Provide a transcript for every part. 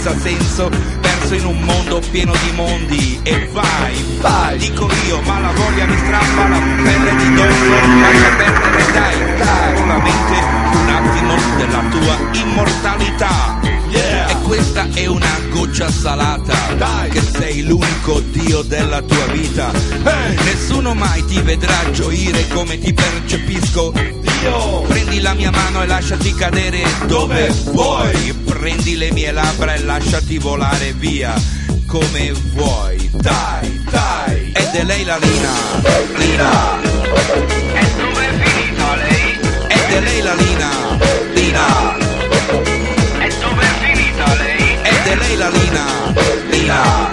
senza senso perso in un mondo pieno di mondi. E vai vai. Dico io ma la voglia mi strappa la pelle di dosso lascia perdere dai dai. Solamente un attimo della tua immortalità. Yeah. E questa è una goccia salata. Dai. Che sei l'unico dio della tua vita. Hey. Nessuno mai ti vedrà gioire come ti percepisco Dio Prendi la mia mano e lasciati cadere dove vuoi. Prendi le mie labbra e lasciati volare via Come vuoi. Dai, dai. Ed è lei la Lina. Lina. E dove è finita lei? Ed è lei la Lina. Lina. E dove è finita lei? Ed è lei la Lina. Lina.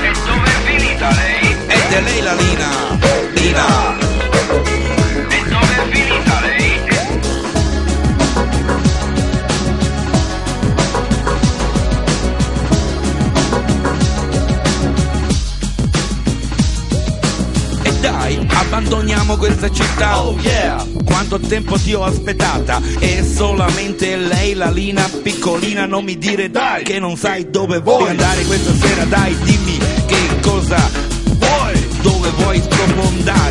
E dove è finita lei? Ed è lei la Lina dai, abbandoniamo questa città. Oh yeah. Quanto tempo ti ho aspettata? E solamente lei, la Lina piccolina Non mi dire dai. Che non sai dove vuoi andare questa sera. Dai, dimmi che cosa vuoi Dove vuoi sprofondare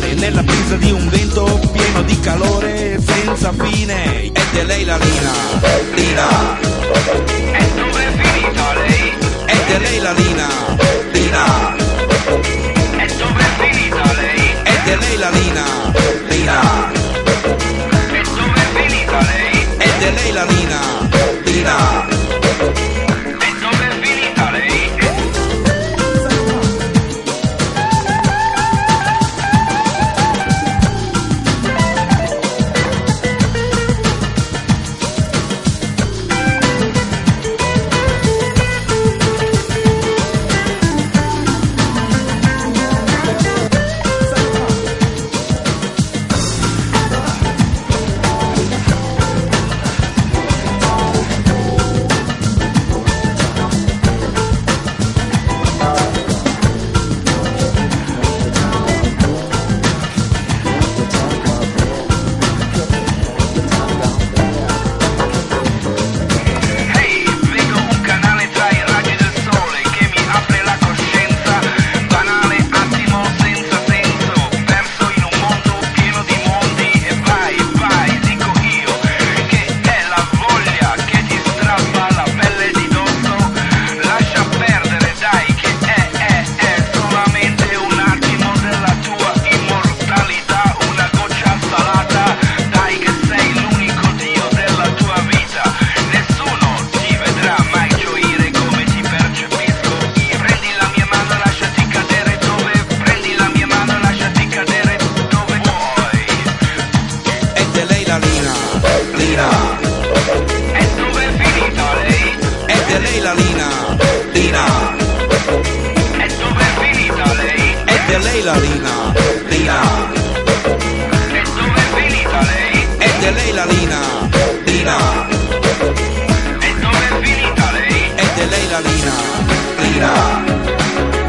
Ed è lei la Lina, Lina.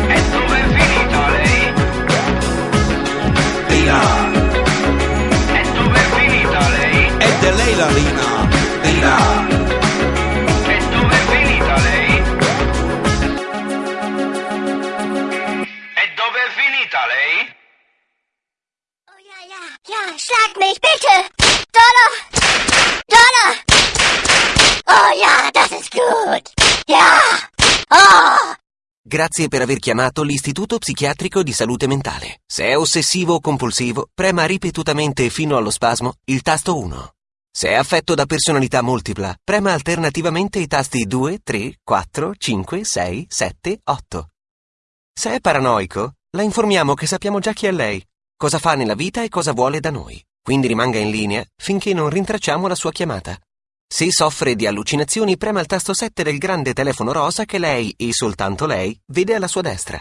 E dove è finita lei? Lina. E dove è finita lei? Ed è lei la Lina, Lina. E dove è finita lei? E dove è finita lei? Oh ja, ja, ja, schlag mich bitte! Donner! Donner! Oh ja, das ist gut! Ja! Oh! Grazie per aver chiamato l'Istituto Psichiatrico di Salute Mentale. Se è ossessivo o compulsivo, prema ripetutamente fino allo spasmo il tasto 1. Se è affetto da personalità multipla, prema alternativamente i tasti 2, 3, 4, 5, 6, 7, 8. Se è paranoico, la informiamo che sappiamo già chi è lei, cosa fa nella vita e cosa vuole da noi. Quindi rimanga in linea finché non rintracciamo la sua chiamata. Se soffre di allucinazioni, prema il tasto 7 del grande telefono rosa che lei, e soltanto lei, vede alla sua destra.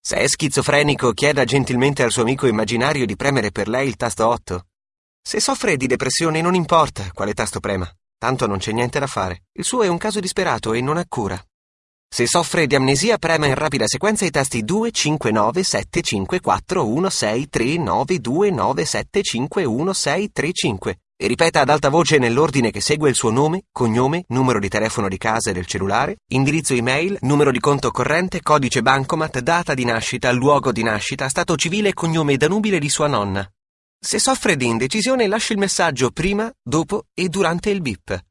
Se è schizofrenico, chieda gentilmente al suo amico immaginario di premere per lei il tasto 8. Se soffre di depressione, non importa quale tasto prema, tanto non c'è niente da fare. Il suo è un caso disperato e non ha cura. Se soffre di amnesia, prema in rapida sequenza i tasti 2, 5, 9, 7, 5, 4, 1, 6, 3, 9, 2, 9, 7, 5, 1, 6, 3, 5 e ripeta ad alta voce nell'ordine che segue il suo nome, cognome, numero di telefono di casa e del cellulare, indirizzo email, numero di conto corrente, codice bancomat, data di nascita, luogo di nascita, stato civile e cognome danubile di sua nonna. Se soffre di indecisione, lasci il messaggio prima, dopo e durante il bip.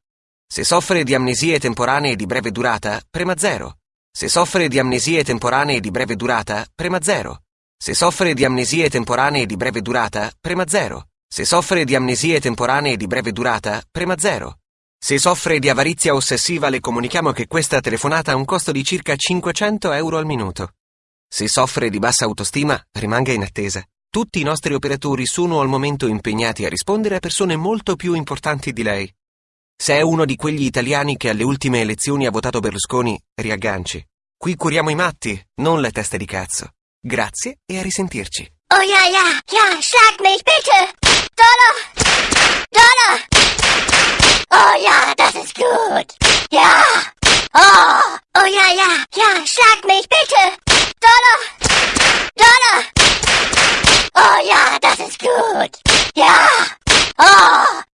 Se soffre di amnesie temporanee di breve durata, prema 0. Se soffre di amnesie temporanee di breve durata, prema 0. Se soffre di amnesie temporanee di breve durata, prema 0. Se soffre di amnesie temporanee di breve durata, prema 0. Se soffre di avarizia ossessiva, le comunichiamo che questa telefonata ha un costo di circa 500 euro al minuto. Se soffre di bassa autostima, rimanga in attesa. Tutti i nostri operatori sono al momento impegnati a rispondere a persone molto più importanti di lei. Se è uno di quegli italiani che alle ultime elezioni ha votato Berlusconi, riagganci. Qui curiamo i matti, non le teste di cazzo. Grazie e a risentirci. Oh ja, ja, ja, schlag mich bitte! 따라!